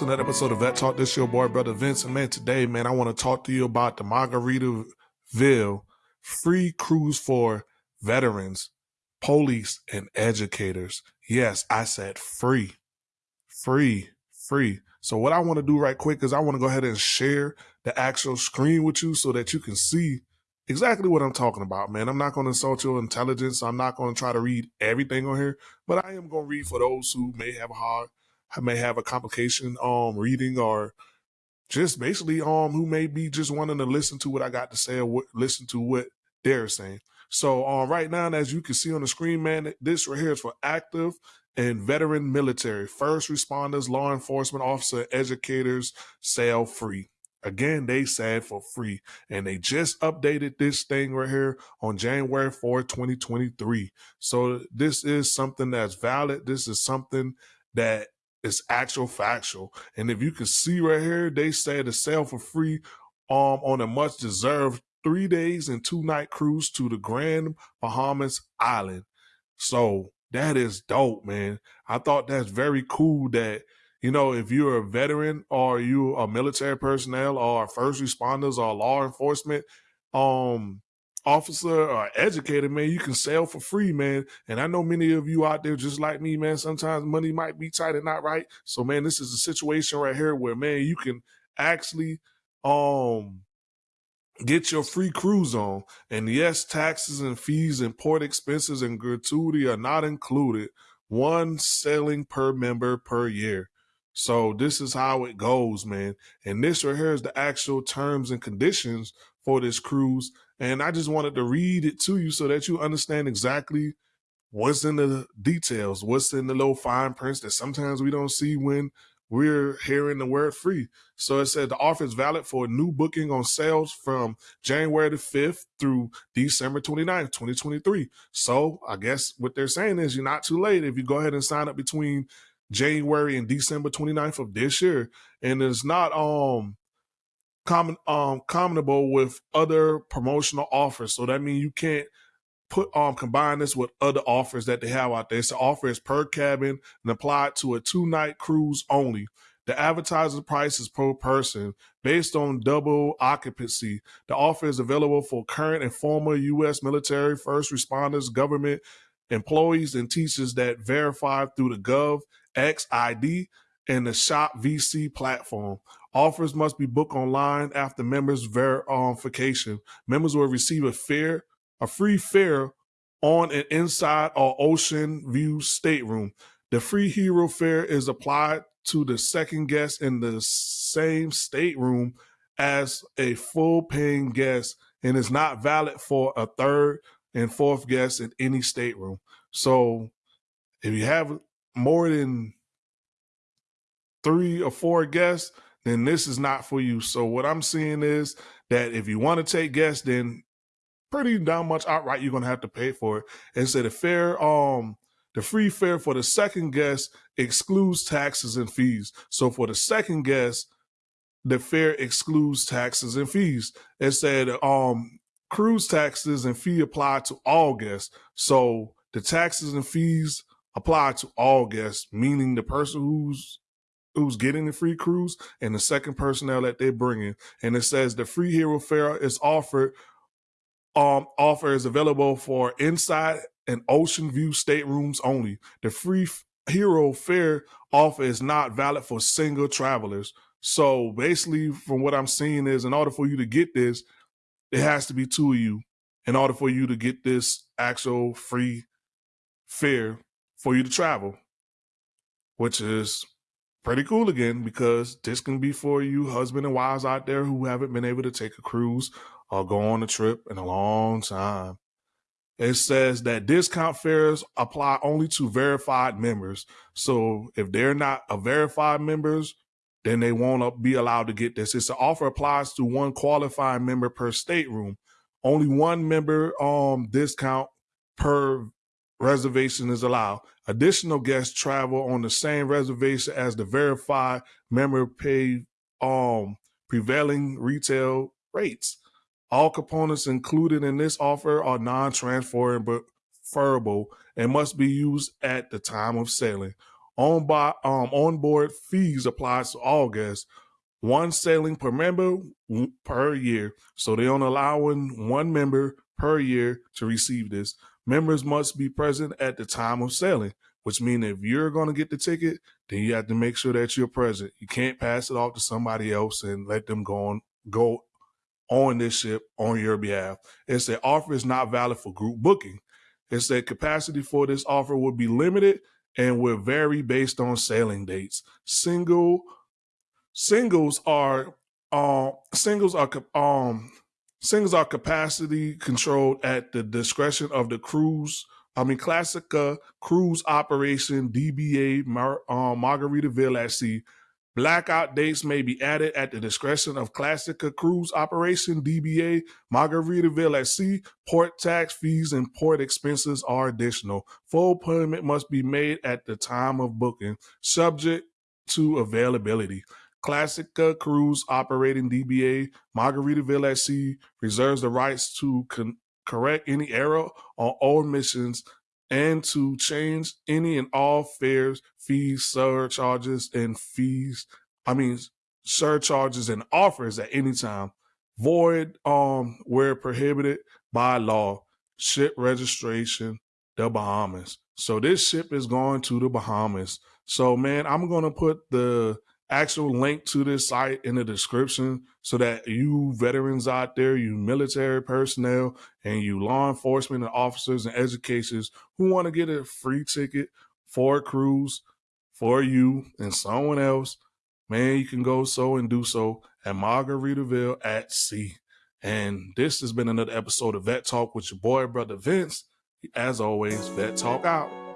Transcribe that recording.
to another episode of Vet Talk. This your boy, brother Vince. And man, today, man, I want to talk to you about the Margaritaville free cruise for veterans, police, and educators. Yes, I said free, free, free. So what I want to do right quick is I want to go ahead and share the actual screen with you so that you can see exactly what I'm talking about, man. I'm not going to insult your intelligence. I'm not going to try to read everything on here, but I am going to read for those who may have a hard, may have a complication um reading or just basically um who may be just wanting to listen to what I got to say or what, listen to what they're saying. So um right now, as you can see on the screen, man, this right here is for active and veteran military, first responders, law enforcement officer, educators, sale free. Again, they said for free. And they just updated this thing right here on January 4, 2023. So this is something that's valid. This is something that is actual factual. And if you can see right here, they said to sell for free um on a much deserved three days and two night cruise to the Grand Bahamas Island. So that is dope, man. I thought that's very cool that you know, if you're a veteran or you a military personnel or first responders or law enforcement um officer or educator, man, you can sail for free, man. And I know many of you out there just like me, man. Sometimes money might be tight and not right. So, man, this is a situation right here where, man, you can actually um get your free cruise on. And yes, taxes and fees and port expenses and gratuity are not included. One sailing per member per year. So this is how it goes, man. And this right here is the actual terms and conditions for this cruise. And I just wanted to read it to you so that you understand exactly what's in the details, what's in the little fine prints that sometimes we don't see when we're hearing the word free. So it said the offer is valid for a new booking on sales from January the 5th through December 29th, 2023. So I guess what they're saying is you're not too late if you go ahead and sign up between January and December 29th of this year. And it's not um common um commonable with other promotional offers. So that means you can't put um combine this with other offers that they have out there. So offer is per cabin and applied to a two night cruise only. The advertising price is per person based on double occupancy. The offer is available for current and former U.S. military, first responders, government employees, and teachers that verify through the GovX ID and the Shop VC platform. Offers must be booked online after members' verification. Members will receive a fair, a free fare on an inside or ocean view stateroom. The free hero fare is applied to the second guest in the same stateroom as a full paying guest and is not valid for a third and fourth guest in any stateroom. So if you have more than three or four guests, then this is not for you. So what I'm seeing is that if you want to take guests, then pretty damn much outright you're gonna have to pay for it. And so the fair, um, the free fare for the second guest excludes taxes and fees. So for the second guest, the fare excludes taxes and fees. It said um cruise taxes and fee apply to all guests. So the taxes and fees apply to all guests, meaning the person who's who's getting the free cruise and the second personnel that they're bringing. And it says the free hero fare is offered. Um, offer is available for inside and ocean view staterooms only. The free hero fare offer is not valid for single travelers. So basically, from what I'm seeing, is in order for you to get this, it has to be two of you in order for you to get this actual free fare for you to travel, which is pretty cool again because this can be for you husband and wives out there who haven't been able to take a cruise or go on a trip in a long time. It says that discount fares apply only to verified members. So if they're not a verified members, then they won't be allowed to get this. It's an offer applies to one qualifying member per stateroom. Only one member um discount per reservation is allowed. Additional guests travel on the same reservation as the verified member pay um prevailing retail rates. All components included in this offer are non-transferable and must be used at the time of sailing. On by um onboard fees applies to all guests. One sailing per member per year. So they're only allowing one member per year to receive this. Members must be present at the time of sailing, which means if you're going to get the ticket, then you have to make sure that you're present. You can't pass it off to somebody else and let them go on go on this ship on your behalf. It said offer is not valid for group booking. It said capacity for this offer would be limited and will vary based on sailing dates. Single singles are um singles are um singles are capacity controlled at the discretion of the cruise I mean, Classica Cruise Operation DBA Mar- um, Margaritaville at Sea. Blackout dates may be added at the discretion of Classica Cruise Operation DBA Margaritaville at Sea. Port tax fees and port expenses are additional. Full payment must be made at the time of booking, subject to availability. Classica Cruise operating DBA Margaritaville at Sea reserves the rights to con- correct any error on all missions, and to change any and all fares, fees, surcharges, and fees. I mean, surcharges and offers at any time. Void um where prohibited by law. Ship registration, the Bahamas. So this ship is going to the Bahamas. So man, I'm gonna put the actual link to this site in the description so that you veterans out there, you military personnel, and you law enforcement and officers and educators who want to get a free ticket for a cruise for you and someone else, man, you can go so and do so at Margaritaville at sea. And this has been another episode of Vet Talk with your boy, brother Vince. As always, Vet Talk out.